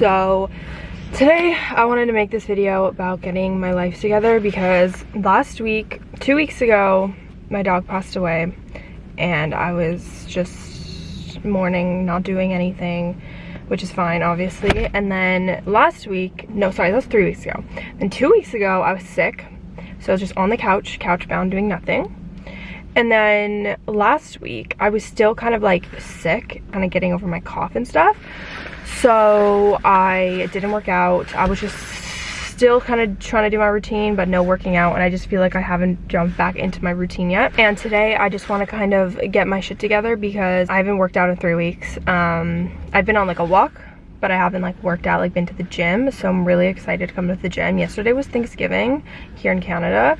so today i wanted to make this video about getting my life together because last week two weeks ago my dog passed away and i was just mourning not doing anything which is fine obviously. And then last week no sorry that was three weeks ago. And two weeks ago i was sick. So i was just on the couch couch bound doing nothing and then last week, I was still kind of like sick, kind of getting over my cough and stuff. So I didn't work out. I was just still kind of trying to do my routine, but no working out. And I just feel like I haven't jumped back into my routine yet. And today I just want to kind of get my shit together because I haven't worked out in three weeks. Um, I've been on like a walk but I haven't like worked out, like been to the gym. So I'm really excited to come to the gym. Yesterday was Thanksgiving here in Canada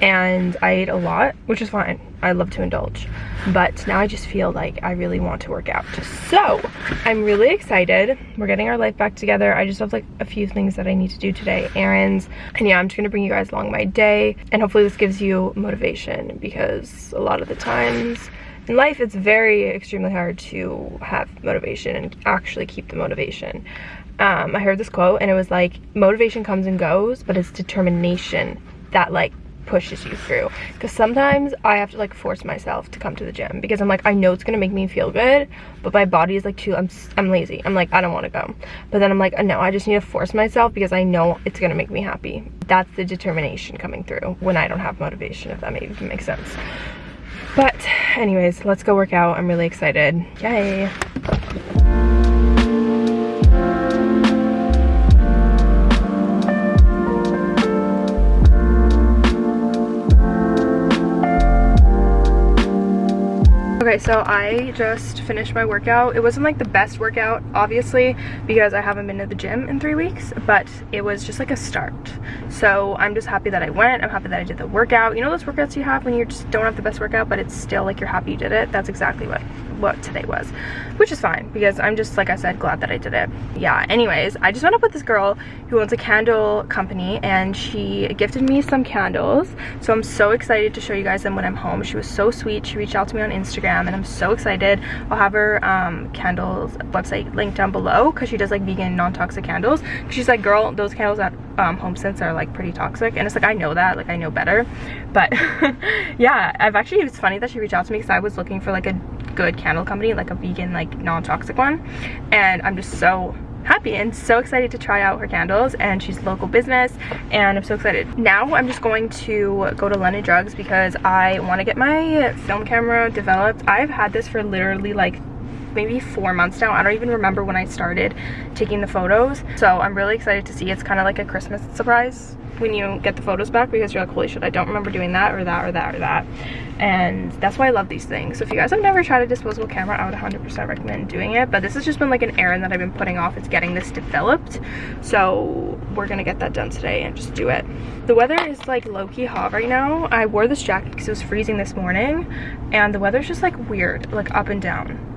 and I ate a lot, which is fine. I love to indulge. But now I just feel like I really want to work out. So I'm really excited. We're getting our life back together. I just have like a few things that I need to do today, errands. And yeah, I'm just gonna bring you guys along my day. And hopefully this gives you motivation because a lot of the times in life it's very extremely hard to have motivation and actually keep the motivation. Um, i heard this quote and it was like motivation comes and goes but it's determination that like pushes you through. Because sometimes i have to like force myself to come to the gym because i'm like i know it's gonna make me feel good but my body is like too i'm i'm lazy. I'm like i don't want to go. But then i'm like no i just need to force myself because i know it's gonna make me happy. That's the determination coming through when i don't have motivation if that even makes sense but anyways, let's go work out. I'm really excited. Yay. Okay, so I just finished my workout. It wasn't like the best workout, obviously, because I haven't been to the gym in three weeks, but it was just like a start. So I'm just happy that I went. I'm happy that I did the workout. You know those workouts you have when you just don't have the best workout, but it's still like you're happy you did it? That's exactly what, what today was, which is fine because I'm just, like I said, glad that I did it. Yeah, anyways, I just met up with this girl who owns a candle company and she gifted me some candles. So I'm so excited to show you guys them when I'm home. She was so sweet. She reached out to me on Instagram and I'm so excited. I'll have her um, candles website linked down below because she does like vegan non-toxic candles. She's like, girl, those candles at um, HomeSense are like pretty toxic. And it's like, I know that, like I know better. But yeah, I've actually, it's funny that she reached out to me because I was looking for like a good candle company, like a vegan, like non-toxic one. And I'm just so happy and so excited to try out her candles and she's local business and I'm so excited. Now I'm just going to go to London Drugs because I want to get my film camera developed. I've had this for literally like maybe four months now. I don't even remember when I started taking the photos. So I'm really excited to see. It's kind of like a Christmas surprise when you get the photos back because you're like, holy shit, I don't remember doing that or that or that or that. And that's why I love these things. So if you guys have never tried a disposable camera, I would 100% recommend doing it. But this has just been like an errand that I've been putting off. It's getting this developed. So we're gonna get that done today and just do it. The weather is like low-key hot right now. I wore this jacket because it was freezing this morning. And the weather's just like weird, like up and down.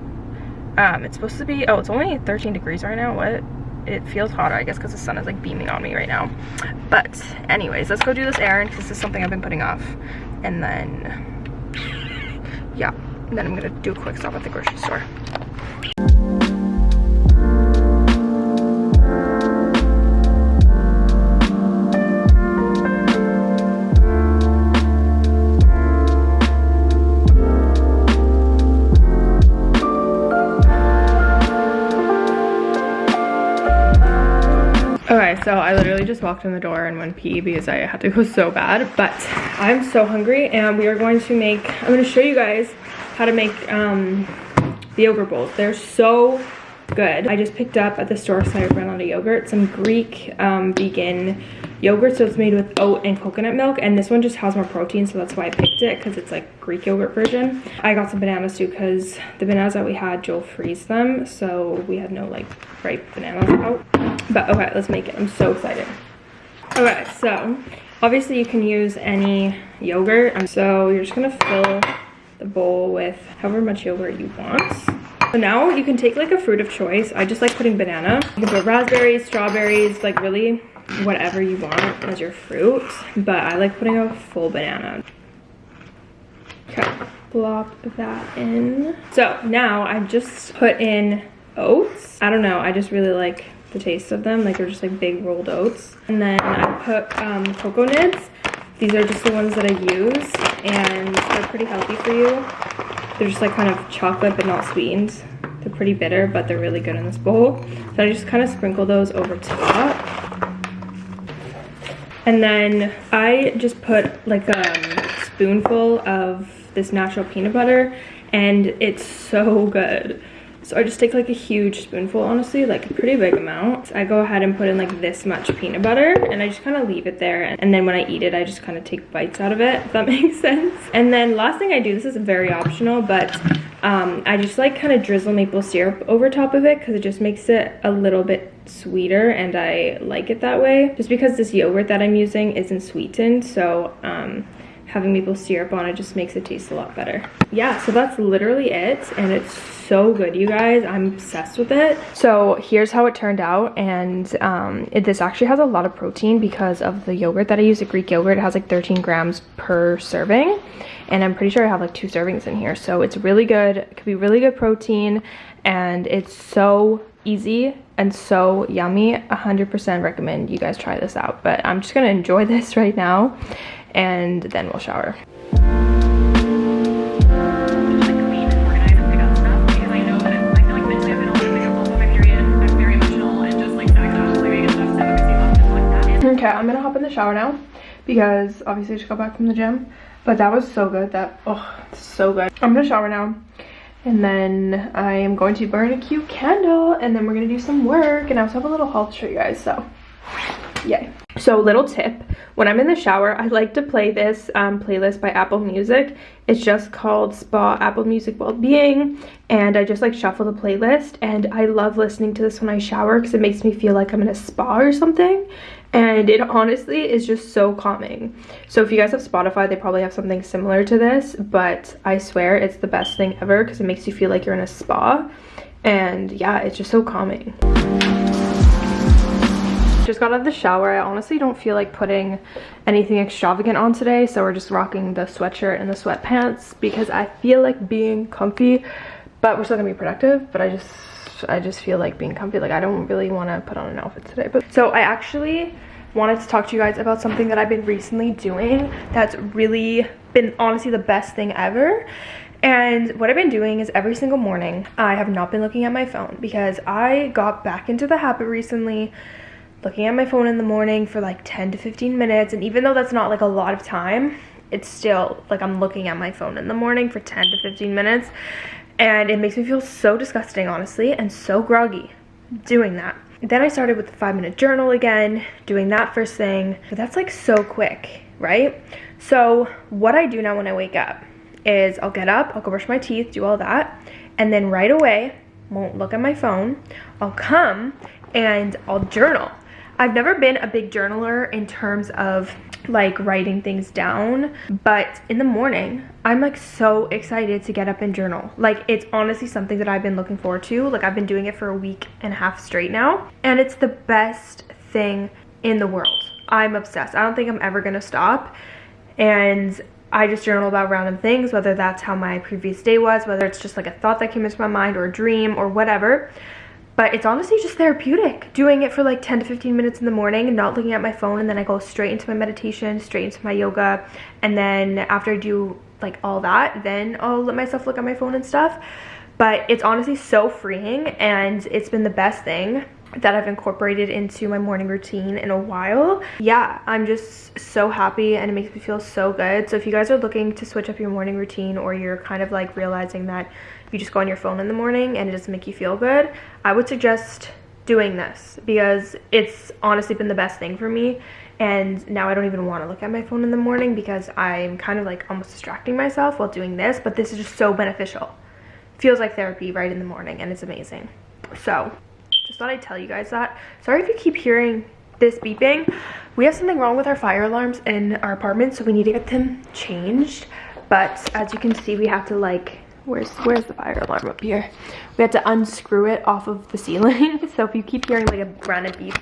Um, it's supposed to be, oh, it's only 13 degrees right now. What? it feels hotter, I guess, because the sun is like beaming on me right now. But anyways, let's go do this errand because this is something I've been putting off. And then, yeah, and then I'm gonna do a quick stop at the grocery store. So I literally just walked in the door and went pee because I had to go so bad. But I'm so hungry and we are going to make, I'm going to show you guys how to make um, the yogurt bowls. They're so good. I just picked up at the store so I ran out of yogurt, some Greek um, vegan yogurt. So it's made with oat and coconut milk. And this one just has more protein. So that's why I picked it because it's like Greek yogurt version. I got some bananas too because the bananas that we had, Joe freeze them. So we had no like ripe bananas out. But okay, let's make it. I'm so excited. Okay, so obviously you can use any yogurt. So you're just gonna fill the bowl with however much yogurt you want. So now you can take like a fruit of choice. I just like putting banana. You can put raspberries, strawberries, like really whatever you want as your fruit. But I like putting a full banana. Okay, plop that in. So now I just put in oats. I don't know, I just really like the taste of them. Like they're just like big rolled oats. And then I put um, cocoa nibs. These are just the ones that I use and they're pretty healthy for you. They're just like kind of chocolate but not sweetened. They're pretty bitter, but they're really good in this bowl. So I just kind of sprinkle those over top. And then I just put like a spoonful of this natural peanut butter and it's so good. So I just take like a huge spoonful, honestly, like a pretty big amount. I go ahead and put in like this much peanut butter and I just kind of leave it there. And then when I eat it, I just kind of take bites out of it, if that makes sense. And then last thing I do, this is very optional, but um, I just like kind of drizzle maple syrup over top of it because it just makes it a little bit sweeter and I like it that way. Just because this yogurt that I'm using isn't sweetened, so um, having maple syrup on it just makes it taste a lot better. Yeah, so that's literally it and it's so good, you guys. I'm obsessed with it. So here's how it turned out and um, it, this actually has a lot of protein because of the yogurt that I use, the Greek yogurt. It has like 13 grams per serving and I'm pretty sure I have like two servings in here. So it's really good. It could be really good protein and it's so easy and so yummy 100% recommend you guys try this out but i'm just gonna enjoy this right now and then we'll shower. Okay, I'm gonna hop in the shower now because obviously I just got back from the gym. But that was so good. That, oh, so good. I'm gonna shower now. And then I am going to burn a cute candle and then we're gonna do some work. And I also have a little haul to show you guys, so yay. So little tip, when I'm in the shower, I like to play this um, playlist by Apple Music. It's just called Spa Apple Music Wellbeing and I just like shuffle the playlist and I love listening to this when I shower because it makes me feel like I'm in a spa or something and it honestly is just so calming. So if you guys have Spotify, they probably have something similar to this, but I swear it's the best thing ever because it makes you feel like you're in a spa and yeah, it's just so calming. Just got out of the shower. I honestly don't feel like putting anything extravagant on today. So we're just rocking the sweatshirt and the sweatpants because I feel like being comfy, but we're still gonna be productive. But I just, I just feel like being comfy. Like I don't really want to put on an outfit today. But so I actually wanted to talk to you guys about something that I've been recently doing that's really been honestly the best thing ever. And what I've been doing is every single morning, I have not been looking at my phone because I got back into the habit recently looking at my phone in the morning for like 10 to 15 minutes and even though that's not like a lot of time it's still like I'm looking at my phone in the morning for 10 to 15 minutes and it makes me feel so disgusting honestly and so groggy doing that. Then I started with the five minute journal again doing that first thing but that's like so quick right? So what I do now when I wake up is I'll get up I'll go brush my teeth do all that and then right away won't look at my phone I'll come and I'll journal I've never been a big journaler in terms of like writing things down but in the morning i'm like so excited to get up and journal. Like it's honestly something that i've been looking forward to. Like i've been doing it for a week and a half straight now and it's the best thing in the world. I'm obsessed. I don't think i'm ever gonna stop and I just journal about random things, whether that's how my previous day was, whether it's just like a thought that came into my mind or a dream or whatever but it's honestly just therapeutic doing it for like 10 to 15 minutes in the morning and not looking at my phone and then I go straight into my meditation straight into my yoga and then after I do like all that then I'll let myself look at my phone and stuff. But it's honestly so freeing and it's been the best thing that I've incorporated into my morning routine in a while. Yeah, I'm just so happy and it makes me feel so good. So if you guys are looking to switch up your morning routine or you're kind of like realizing that you just go on your phone in the morning and it doesn't make you feel good, I would suggest doing this because it's honestly been the best thing for me and now I don't even want to look at my phone in the morning because I'm kind of like almost distracting myself while doing this but this is just so beneficial feels like therapy right in the morning and it's amazing so just thought I'd tell you guys that sorry if you keep hearing this beeping we have something wrong with our fire alarms in our apartment so we need to get them changed but as you can see we have to like where's where's the fire alarm up here we had to unscrew it off of the ceiling so if you keep hearing like a random beep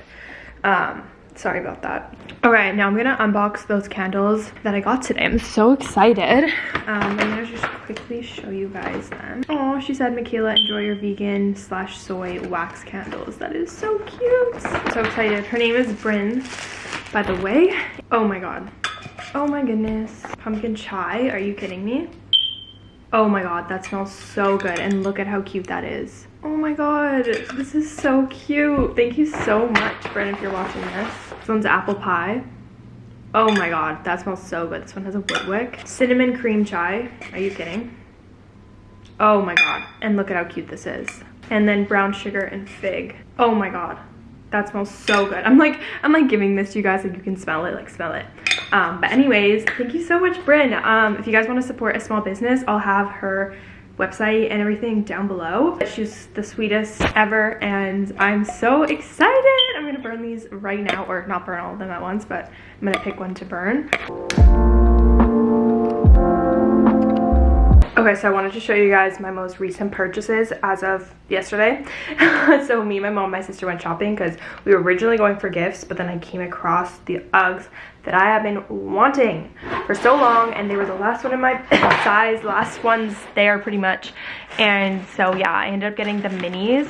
um sorry about that. Okay, now I'm gonna unbox those candles that I got today. I'm so excited. Um, I'm gonna quickly show you guys them. Oh, she said, Michaela, enjoy your vegan slash soy wax candles. That is so cute. So excited. Her name is Bryn, by the way. Oh my God. Oh my goodness. Pumpkin chai, are you kidding me? Oh my God, that smells so good. And look at how cute that is. Oh my god, this is so cute. Thank you so much, Bryn, if you're watching this. This one's apple pie. Oh my god, that smells so good. This one has a wood wick. Cinnamon cream chai. Are you kidding? Oh my god. And look at how cute this is. And then brown sugar and fig. Oh my god. That smells so good. I'm like, I'm like giving this to you guys like you can smell it, like smell it. Um, but anyways, thank you so much, Bryn. Um, if you guys want to support a small business, I'll have her website and everything down below. She's the sweetest ever and I'm so excited. I'm gonna burn these right now or not burn all of them at once, but I'm gonna pick one to burn. Okay, so I wanted to show you guys my most recent purchases as of yesterday. so me, my mom, my sister went shopping because we were originally going for gifts, but then I came across the Uggs that I have been wanting for so long and they were the last one in my size, last ones there pretty much. And so yeah, I ended up getting the minis.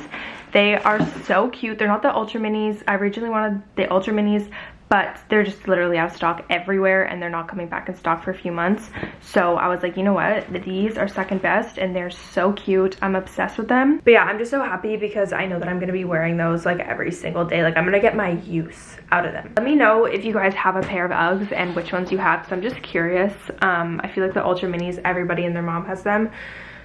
They are so cute. They're not the ultra minis. I originally wanted the ultra minis, but they're just literally out of stock everywhere and they're not coming back in stock for a few months. So I was like, you know what? These are second best and they're so cute. I'm obsessed with them. But yeah, I'm just so happy because I know that I'm gonna be wearing those like every single day. Like I'm gonna get my use out of them. Let me know if you guys have a pair of Uggs and which ones you have because I'm just curious. Um, I feel like the Ultra Minis, everybody and their mom has them.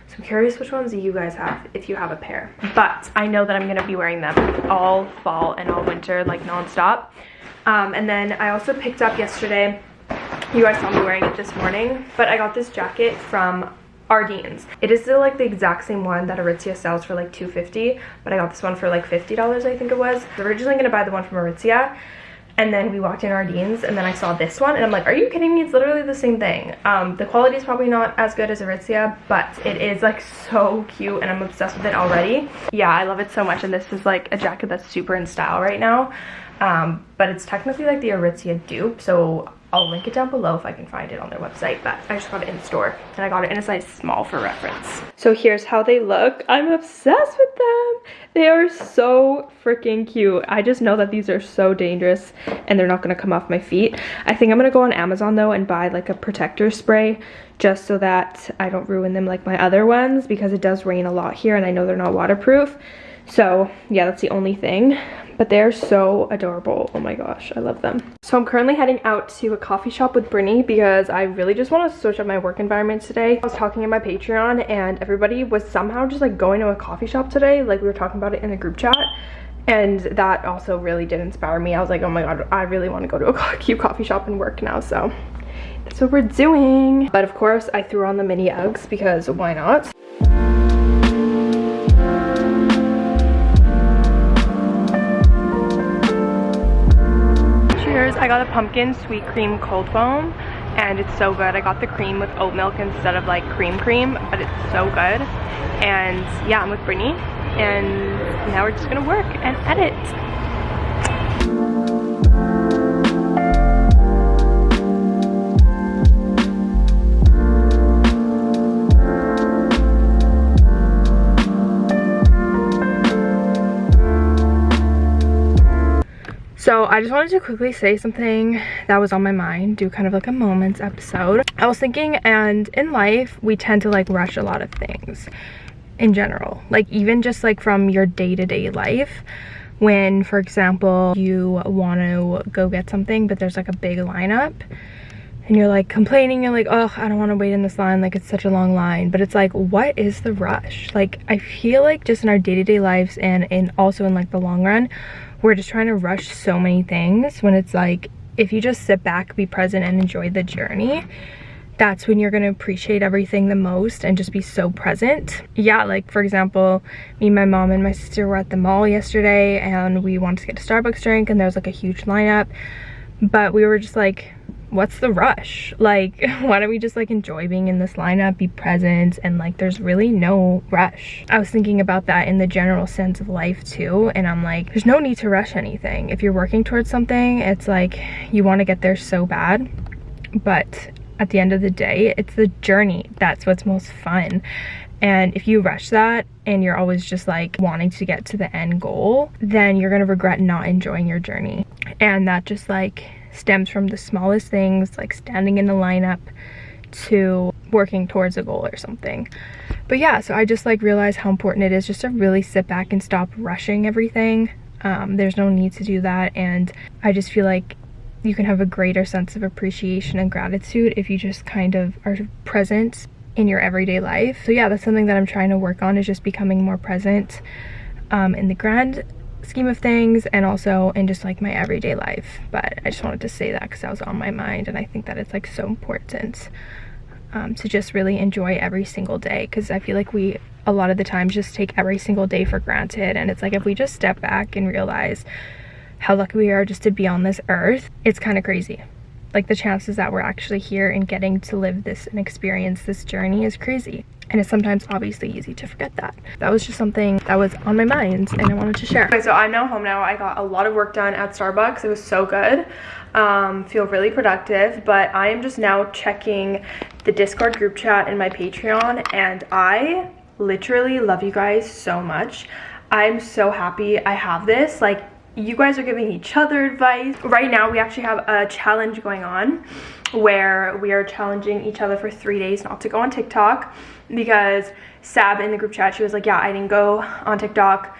So I'm curious which ones you guys have if you have a pair. But I know that I'm gonna be wearing them all fall and all winter like nonstop. Um, and then I also picked up yesterday, you guys saw me wearing it this morning, but I got this jacket from Ardene's. It is still like the exact same one that Aritzia sells for like 250 but I got this one for like $50 I think it was. I was originally gonna buy the one from Aritzia and then we walked in Ardene's and then I saw this one and I'm like, are you kidding me? It's literally the same thing. Um, the quality is probably not as good as Aritzia, but it is like so cute and I'm obsessed with it already. Yeah, I love it so much and this is like a jacket that's super in style right now. Um, but it's technically like the Aritzia dupe, so I'll link it down below if I can find it on their website, but I just got it in store and I got it in a size small for reference. So here's how they look. I'm obsessed with them. They are so freaking cute. I just know that these are so dangerous and they're not gonna come off my feet. I think I'm gonna go on Amazon though and buy like a protector spray just so that I don't ruin them like my other ones because it does rain a lot here and I know they're not waterproof. So yeah, that's the only thing but they're so adorable. Oh my gosh, I love them. So I'm currently heading out to a coffee shop with Brittany because I really just want to switch up my work environment today. I was talking in my Patreon and everybody was somehow just like going to a coffee shop today. Like we were talking about it in the group chat and that also really did inspire me. I was like, oh my god, I really want to go to a cute coffee shop and work now, so that's what we're doing. But of course, I threw on the mini Uggs because why not? I got a pumpkin sweet cream cold foam and it's so good. I got the cream with oat milk instead of like cream cream, but it's so good. And yeah, I'm with Brittany and now we're just gonna work and edit. So I just wanted to quickly say something that was on my mind, do kind of like a moments episode. I was thinking and in life, we tend to like rush a lot of things in general. Like even just like from your day-to-day -day life when for example you want to go get something but there's like a big lineup and you're like complaining you're like oh i don't want to wait in this line like it's such a long line but it's like what is the rush like i feel like just in our day-to-day -day lives and and also in like the long run we're just trying to rush so many things when it's like if you just sit back be present and enjoy the journey that's when you're to appreciate everything the most and just be so present. Yeah like for example me my mom and my sister were at the mall yesterday and we wanted to get a starbucks drink and there was like a huge lineup but we were just like what's the rush? Like, why don't we just like enjoy being in this lineup, be present, and like there's really no rush. I was thinking about that in the general sense of life too, and I'm like, there's no need to rush anything. If you're working towards something, it's like you want to get there so bad, but at the end of the day, it's the journey that's what's most fun. And if you rush that and you're always just like wanting to get to the end goal, then you're gonna regret not enjoying your journey. And that just like stems from the smallest things like standing in a lineup to working towards a goal or something. But yeah so i just like realized how important it is just to really sit back and stop rushing everything. Um, there's no need to do that and i just feel like you can have a greater sense of appreciation and gratitude if you just kind of are present in your everyday life. So yeah that's something that i'm trying to work on is just becoming more present um, in the grand scheme of things and also in just like my everyday life. But i just wanted to say that because that was on my mind and i think that it's like so important um, to just really enjoy every single day. Because i feel like we a lot of the times just take every single day for granted. And it's like if we just step back and realize how lucky we are just to be on this earth it's kind of crazy like the chances that we're actually here and getting to live this and experience this journey is crazy. And it's sometimes obviously easy to forget that. That was just something that was on my mind and i wanted to share. Okay so i'm now home now. I got a lot of work done at starbucks. It was so good. Um, feel really productive but i am just now checking the discord group chat and my patreon and i literally love you guys so much. I'm so happy i have this. Like you guys are giving each other advice. Right now we actually have a challenge going on where we are challenging each other for three days not to go on tiktok because sab in the group chat she was like yeah i didn't go on tiktok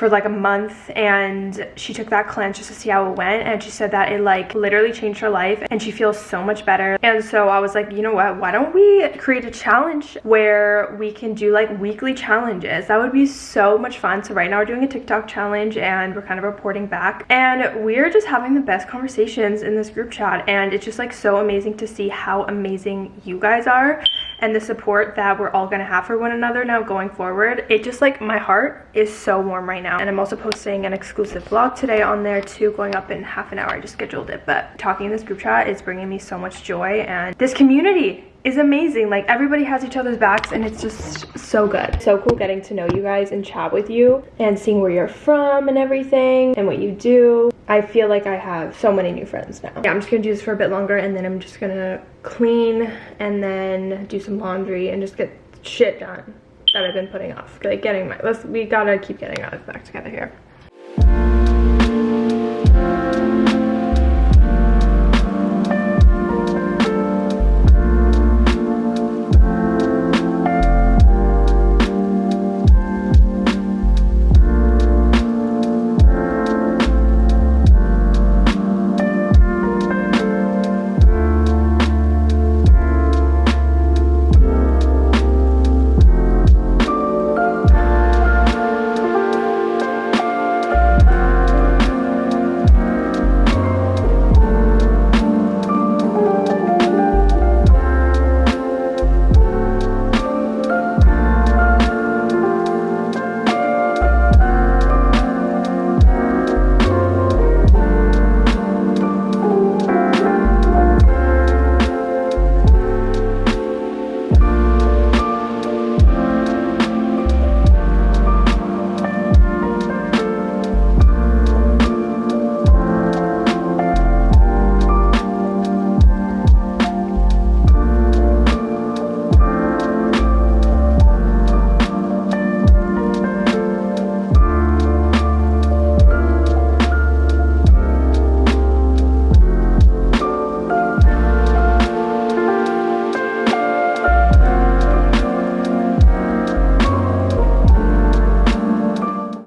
for like a month and she took that cleanse just to see how it went and she said that it like literally changed her life and she feels so much better. And so i was like you know what? Why don't we create a challenge where we can do like weekly challenges? That would be so much fun. So right now we're doing a tiktok challenge and we're kind of reporting back and we're just having the best conversations in this group chat and it's just like so amazing to see how amazing you guys are and the support that we're all gonna have for one another now going forward it just like my heart is so warm right now. And i'm also posting an exclusive vlog today on there too going up in half an hour. I just scheduled it but talking in this group chat is bringing me so much joy and this community is amazing. Like everybody has each other's backs and it's just so good. So cool getting to know you guys and chat with you and seeing where you're from and everything and what you do i feel like i have so many new friends now. Yeah i'm just gonna do this for a bit longer and then i'm just gonna clean and then do some laundry and just get shit done that i've been putting off. Like getting my let's we gotta keep getting our back together here